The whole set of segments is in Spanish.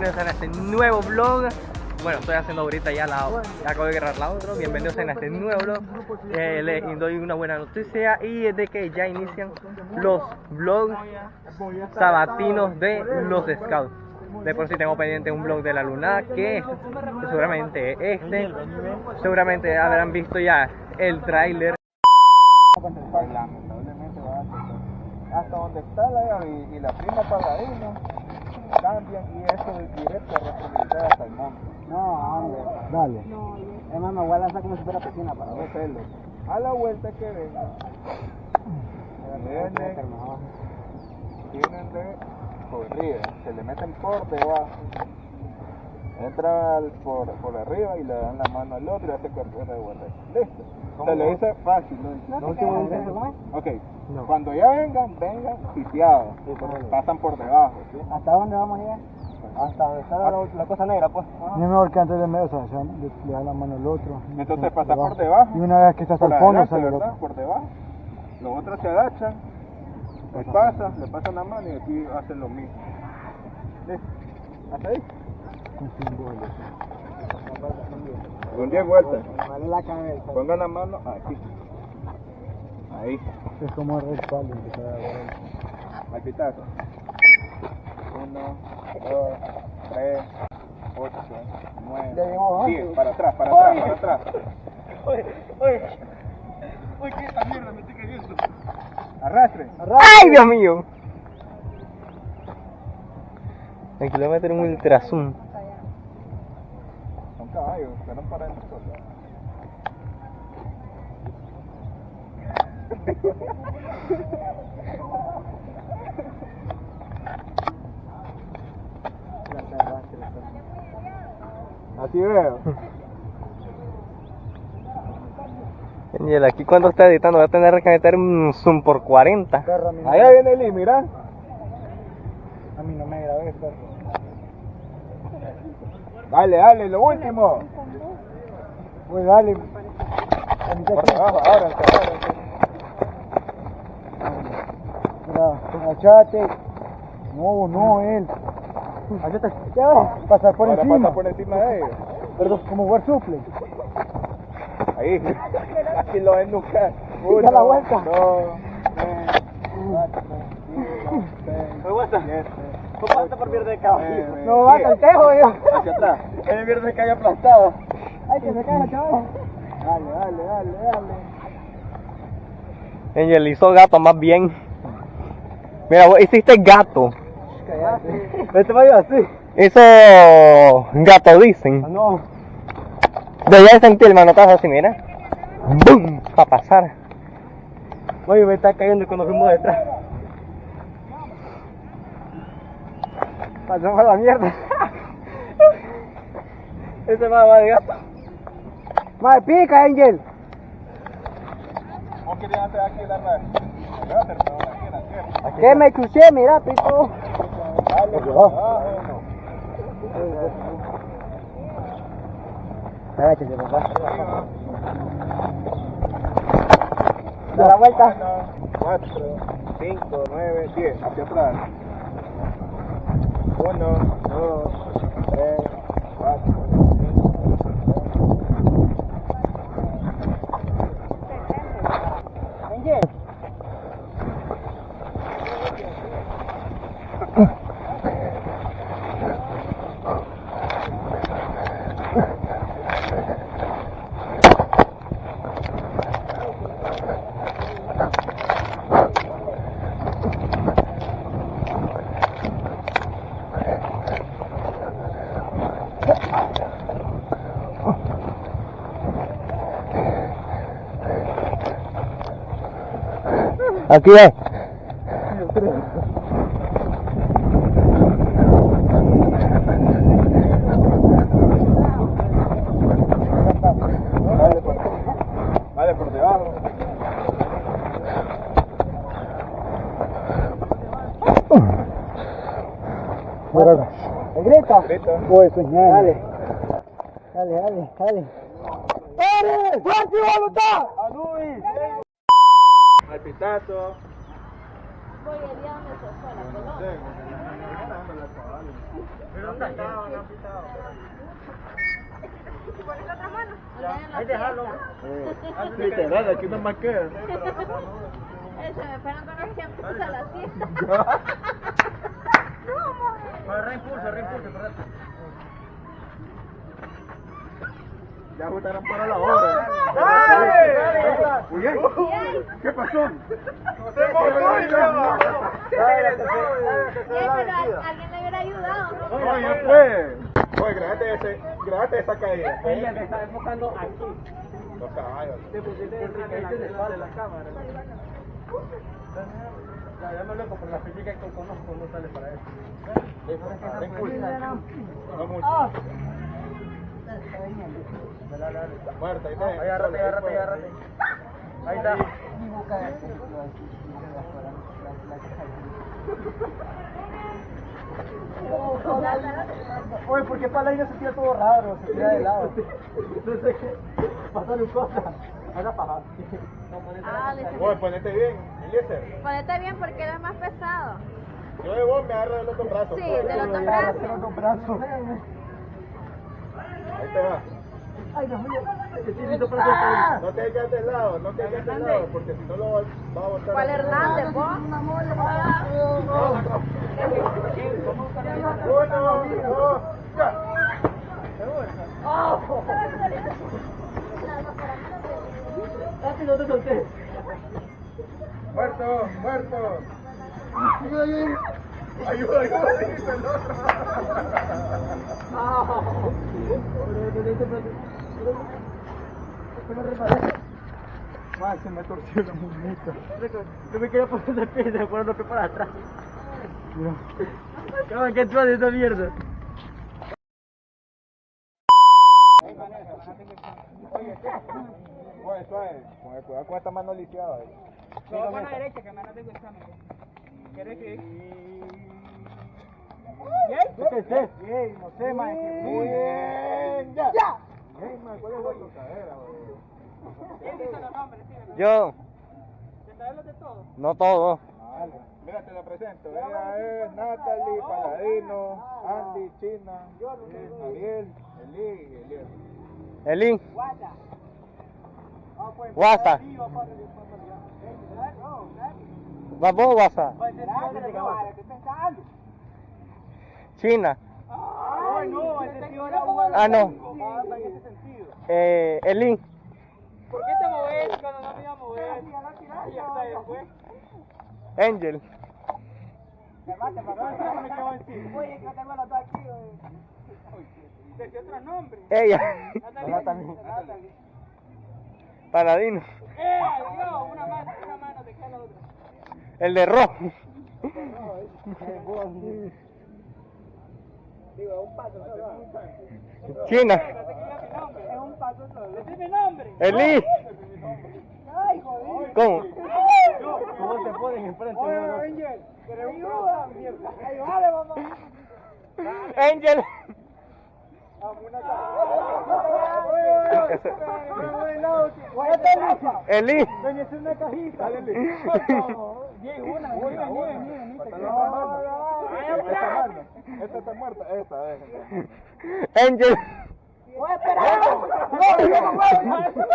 bienvenidos a este nuevo vlog. Bueno, estoy haciendo ahorita ya la, acabo de grabar la otra. Bienvenidos a este nuevo vlog. Eh, les doy una buena noticia y es de que ya inician los vlogs sabatinos de los scouts. De por sí tengo pendiente un vlog de la luna que seguramente este, seguramente habrán visto ya el tráiler. Hasta donde está la y, la prima pagadina cambian y eso es directo a responsabilidad hasta el monte. No, hombre. Dale. Es más, me voy a lanzar como si fuera piscina para No celos. A la vuelta que venga, vienen, tienen de corrida, se le meten por debajo. Entra por, por arriba y le dan la mano al otro y hace correr de vuelta. Listo. Se le dice fácil, ¿no? No, no, último no, intento. ¿cómo Ok, cuando ya vengan, vengan sitiados, pasan por debajo. ¿sí? ¿Hasta dónde vamos a llegar? Hasta donde está la, la cosa negra, pues. No es mejor que antes de medio, o sea, se- le, le da la mano al otro. Entonces pasa por debajo. Y una vez que está hasta el fondo, sale el ¿verdad? otro. Por debajo. Los otros se agachan, le pasan, le pasan la mano y aquí hacen lo mismo. ¿Listo? ¿Hasta ahí? Con símbolos. Con 10 vueltas. Vale la cabeza. Pongan la mano aquí. Ahí. Es como el respaldo. Al pitazo. 1, 2, 3, 8, 9, Ya llegamos, ¿no? 10. Para atrás, para atrás, para atrás. Oye, oye, oye, ¿qué esta mierda me estoy cayendo? Arrastre. ¡Ay, Dios mío! El kilómetro un ultra zoom. Son caballos, pero para el sol. Así veo. Angel, aquí cuando está editando va a tener que meter un zoom por 40. Perro, a mí no, Allá viene Lee, mira. a mí no me grabé, perro. Dale, dale, lo último. Pues dale. Por ahora, ahora. Mira, agachate. No, no, él. Agachate. Pasar por Ahora encima. pasa por encima de ellos. Perdón, como jugar suple. Ahí. Aquí lo ven nunca. Da la vuelta. Dos, tres, cuatro, cinco, seis, vuelta. siete, ¿Cómo basta por de caballo? nueve, No va, diez. el tejo, yo. Hacia atrás. El viernes de calle aplastado. Ay, que se caiga, chaval. Dale, dale, dale, dale. Angel hizo gato más bien. Mira, vos hiciste gato. Cállate. Este va así. Hizo gato dicen. Ah, no. Debía sentir el manotazo así, mira. ¡Bum! Para pasar. Oye, me está cayendo cuando fuimos detrás. Pasamos a la mierda. Ese va, va de gato. Madre, pica, Angel. ¿Vos querías aquí la aquí en la tierra. Que me escuché, mira, pico. Agáchate, papá. Da la vuelta. 4, 5, 9, 10. Hacia atrás. 1, 2, 3, 4, 5, Angel. Aquí es. Dale por, por debajo. Eso es ñaña. Dale. Dale, dale, dale. ¡Dale! ¡Fuerte voluntad! Al pitazo. voy el día donde se fue la pelota. ¿Pero dónde está? ¿Y pones la otra mano? Ahí déjalo. Literal, aquí no más queda. Eso, me esperan con los tiempos a la fiesta. Bueno, reimpulso, reimpulso, espérate. Ya votaron para la hora. Oye, ¿qué pasó? A- alguien le hubiera ayudado, ¿no? Oye, pues. Oye, grábate, ese, grábate esa caída. Ella te está enfocando aquí. Los caballos. Te pusiste en la, de la cámara. Ya, ya me loco, pero la física que conozco no sale para eso. No mucho. Dale. Muerta, ahí está. Agárrate, agárrate, agárrate. Ahí está. Oye, ¿por qué Paladino se tira todo raro? Se tira de lado. No sé qué. Pasaron cosas. Haga paja. Ah, Oye, ponete bien, Eliezer. Ponete bien porque eres más pesado. Yo de vos me agarro del otro brazo. Sí, del otro Los brazo. Ahí te va. Ay, mío. Estoy listo para hacer No te quedes de lado, no te quedes de lado, porque si no lo va va a botar. ¿Cuál Hernández, vos? Uno, dos, ya. Casi no te solté. Muerto, muerto. Ayuda, ayuda, dice el otro. Man, se me torció la muñeca. No me quería poner de pie, se me fueron los pies para atrás. Cabrón, ¿qué de esa mierda? Oye, suave, con el cuidado con esta mano lisiada. ahí. No, con la derecha, que me no tengo examen. ¿Quieres que...? ¿Qué? ¿Qué es? Bien, no sé, man. Muy bien, ya. ¡Ya! Bien, man, ¿cuál es la tocadera, güey? Yo, ¿Te sabes los de todos? no todo. Mira, te la presento. Ella es Natalie, Paladino, Andy, China, Ariel, Eli y Eliel. Elin, Guata. Ah, pues. Guasa. Sí, China, Ay, no, el sentido era igual. Ah, no. Ah, en ese sentido. eh, Elin, ¿Por qué te moves cuando no me iba a mover? Y después. Angel. No ¿De qué otro nombre? ella. Paladino, ¡Eh, adiós! Una mano, una mano, te queda la otra. el de rojo, Digo, un paso solo. China, Es un solo. ¡Decime nombre! Eli, ¡Ay, joder! ¿cómo? ¿Cómo se ponen enfrente? Oye, Angel, ¿querés un ayuda? Ayúdale, mamá. Angel, Eli, es una cajita. Bien, una, una, una, una, Esta mano, esta está muerta, esta, eh. Angel. ¡No, yo no puedo!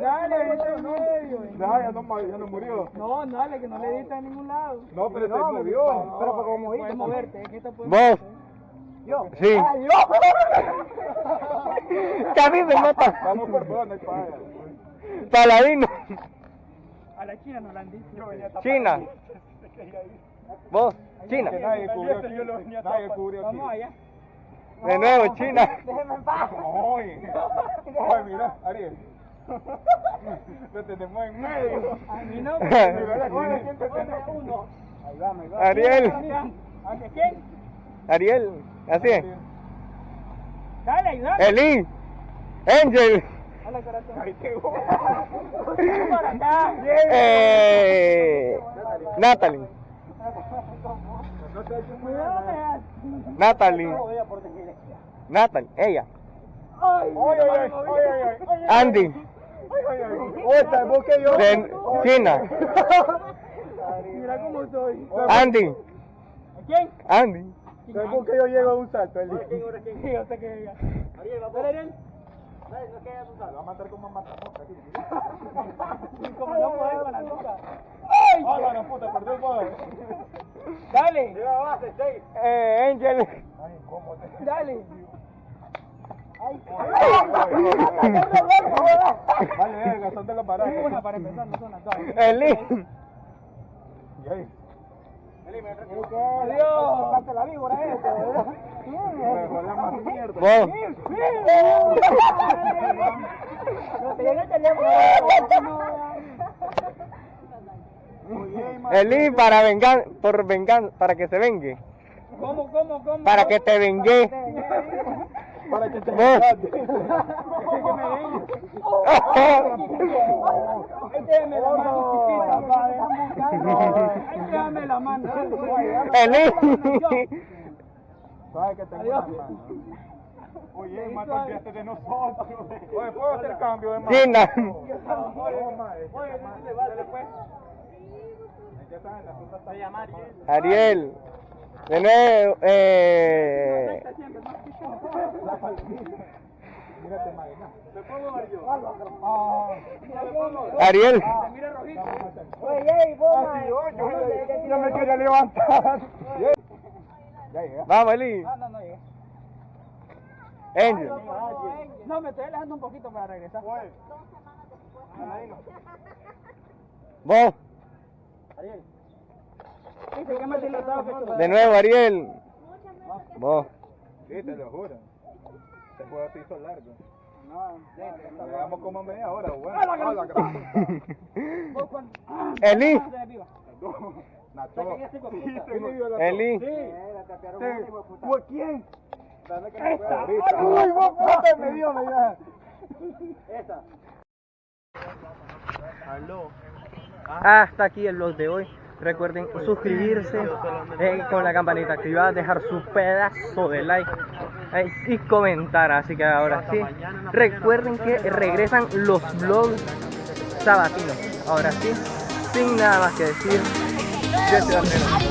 Dale, medio. Ya, no, ya no murió. No, dale, que no le diste a ningún lado. No, pero se murió. Pero como moviste, puedes moverte, es que te puedes vos, Yo. sí, ¡Ay, yo! que a mí me mata, Vamos no hay paga. Paladino, A la China no la han dicho. China, vos, China, nadie cubrió. Nadie cubrió aquí. Vamos allá. de nuevo, China, Déjeme en paz. Oye, oye, mira, Ariel. Lo tenemos en medio. A mí no. Oye, ¿quién te uno? Ahí va, ahí va. Ariel, ¿A quién? Ariel, así es, Dale, ayúdame. Eli, Angel, Corazón. Acá. eh, Natalie. Natalie. Natalie, ella, Ay. Andy, Oye, ¿sabes que yo? De China. Mira cómo soy. Andy. ¿Quién? Andy. ¿Sabes por qué yo llego a un salto? No puede con la nuca. ¡Ay! ¡Ah, la puta! Perdió el poder. Dale. Lleva base. Eh, Angel. Ay, ¿cómo te... Dale. Ay, Vale, verga, son de los baratos. Una para empezar, no son las dos. Eli. Adiós. La víbora esta, ¿verdad? más mierda. Vos. No te llegué el teléfono. Eli para vengar, por vengar, para que se vengue. ¿Cómo, cómo, cómo? Para que te vengue. Para que te déjame la mano, chiquita, pa, déjame la mano. Sabes que tengo una mano. Oye, más cambiaste de nosotros. Oye, ¿puedo hacer cambio de mano? China. Oye, dale pues. Ya saben, la está. Ariel. Nuevo, eh. Ah. Ariel. Yo me quería levantar. Vamos, Eli. No, no, no llegué. Angel. No, me estoy alejando un poquito para regresar. Vos. Ariel. Dice que más dilatado que tú. De nuevo, Ariel. Vos. Sí, te lo juro. Este juego se hizo largo. No, Llegamos como media hora, bueno. ¡Ah, la la. Eli. La- Eli. ¿Por quién? Esta. Uy, vos puta, me dio, me dio. Esta. Hasta aquí el vlog de hoy. Recuerden suscribirse eh, con la campanita activada, dejar su pedazo de like eh, y comentar. Así que ahora sí, recuerden que regresan los vlogs sabatinos. Ahora sí, sin nada más que decir, yo soy.